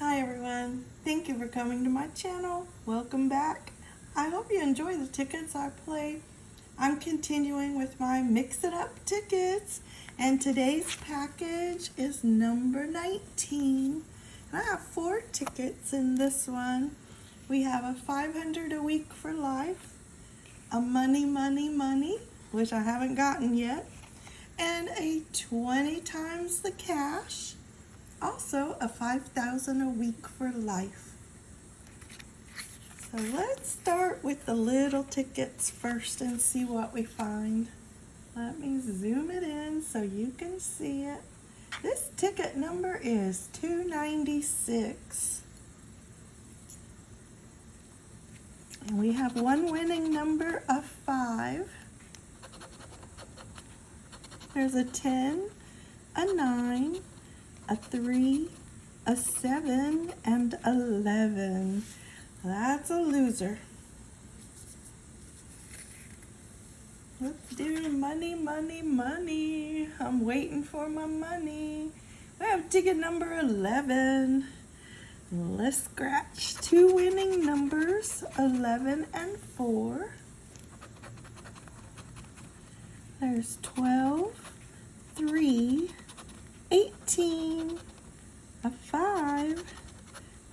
Hi everyone, thank you for coming to my channel. Welcome back. I hope you enjoy the tickets I play. I'm continuing with my Mix It Up tickets. And today's package is number 19. I have four tickets in this one. We have a 500 a week for life, a money, money, money, which I haven't gotten yet, and a 20 times the cash, also a 5,000 a week for life. So let's start with the little tickets first and see what we find. Let me zoom it in so you can see it. This ticket number is 296. And we have one winning number of 5. There's a 10, a 9, a 3, a 7, and 11. That's a loser. Let's do money, money, money. I'm waiting for my money. I have ticket number 11. Let's scratch two winning numbers, 11 and 4. There's 12, 3, 18, a 5,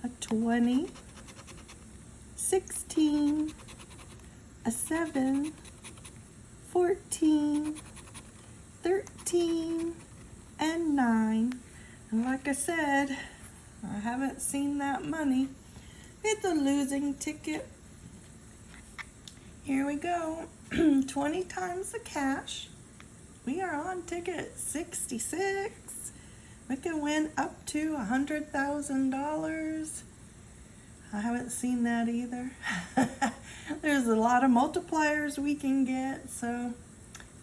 a 20, 16, a 7, 14, 13, and 9. And like I said, I haven't seen that money. It's a losing ticket. Here we go. 20 times the cash. We are on ticket 66. We can win up to $100,000. I haven't seen that either. There's a lot of multipliers we can get, so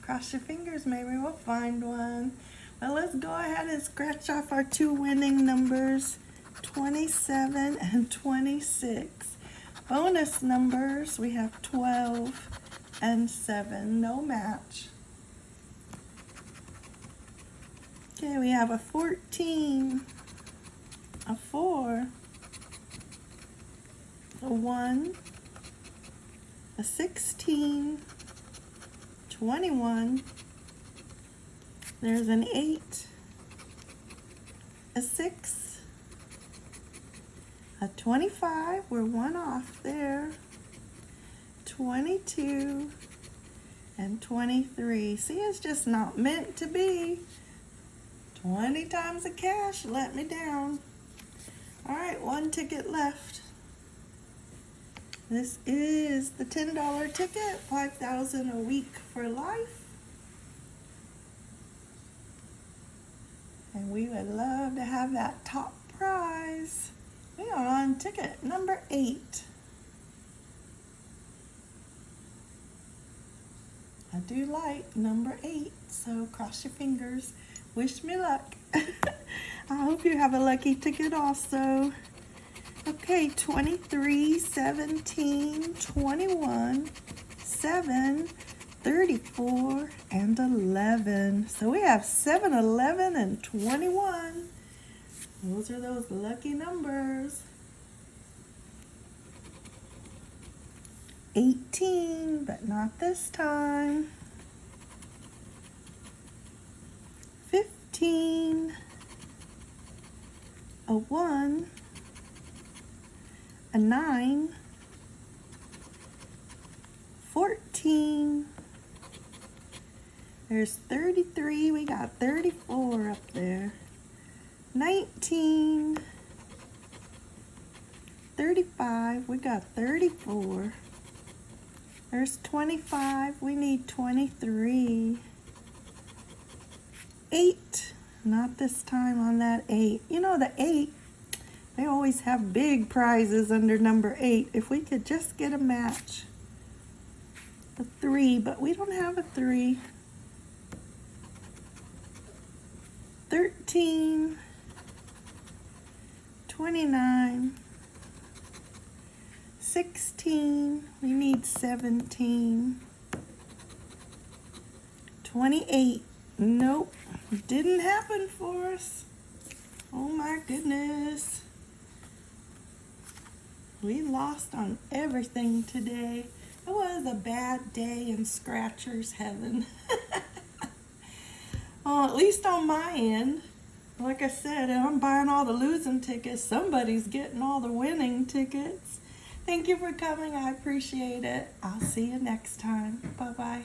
cross your fingers, maybe we'll find one. Well, let's go ahead and scratch off our two winning numbers, 27 and 26. Bonus numbers, we have 12 and 7, no match. Okay, we have a 14, a 4, a 1, a 16, 21, there's an 8, a 6, a 25, we're one off there, 22, and 23. See, it's just not meant to be. 20 times the cash let me down. All right, one ticket left. This is the $10 ticket, 5000 a week for life. And we would love to have that top prize. We are on ticket number eight. I do like number eight, so cross your fingers. Wish me luck. I hope you have a lucky ticket also. Okay, 23, 17, 21, 7, 34, and 11. So we have 7, 11, and 21. Those are those lucky numbers. 18, but not this time. 15, a 1, a 9, 14, there's 33, we got 34 up there, 19, 35, we got 34, there's 25, we need 23, 8, not this time on that 8. You know the 8, they always have big prizes under number 8. If we could just get a match. A 3, but we don't have a 3. 13, 29, 16, we need 17, 28, nope, didn't happen for us. Oh my goodness. We lost on everything today. It was a bad day in Scratcher's heaven. well, at least on my end, like I said, I'm buying all the losing tickets. Somebody's getting all the winning tickets. Thank you for coming. I appreciate it. I'll see you next time. Bye bye.